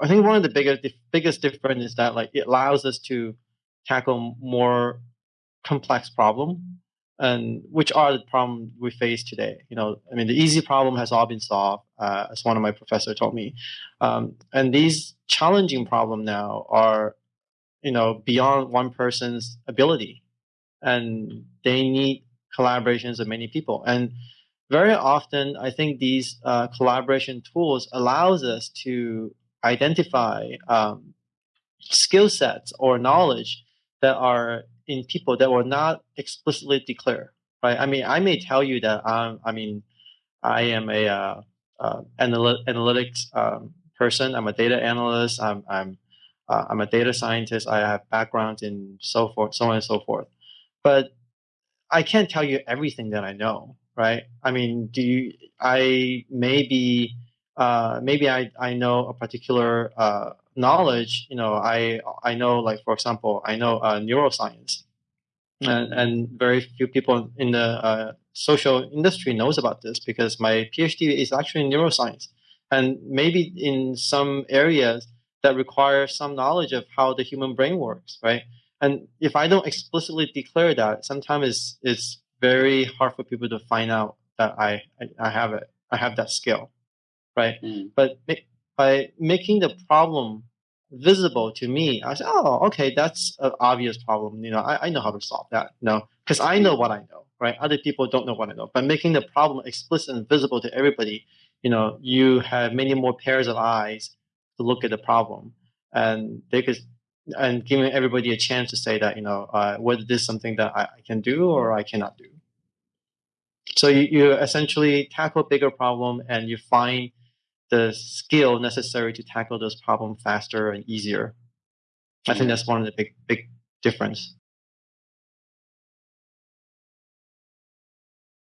I think one of the biggest biggest difference is that like it allows us to tackle more complex problem and which are the problem we face today. You know, I mean, the easy problem has all been solved, uh, as one of my professors told me, um, and these challenging problem now are, you know, beyond one person's ability, and they need collaborations of many people. And very often, I think these uh, collaboration tools allows us to identify um, skill sets or knowledge that are in people that were not explicitly declared, right? I mean, I may tell you that I'm, I mean, I am a uh, uh, analy- analytics um, person. I'm a data analyst. I'm I'm uh, I'm a data scientist. I have background in so forth, so on and so forth. But I can't tell you everything that I know, right? I mean, do you? I maybe uh, maybe I I know a particular uh, knowledge, you know, I I know like for example, I know uh, neuroscience, and, and very few people in the uh, social industry knows about this because my PhD is actually in neuroscience, and maybe in some areas that require some knowledge of how the human brain works, right? And if I don't explicitly declare that, sometimes it's it's very hard for people to find out that I I, I have it, I have that skill, right? Mm. But by making the problem visible to me, I said, oh, okay, that's an obvious problem. You know, I, I know how to solve that. You know, because I know what I know, right? Other people don't know what I know. But making the problem explicit and visible to everybody, you know, you have many more pairs of eyes to look at the problem, and they could, and giving everybody a chance to say that, you know, uh, whether this is something that I, I can do or I cannot do. So you, you essentially tackle a bigger problem and you find the skill necessary to tackle those problems faster and easier. I think that's one of the big big difference.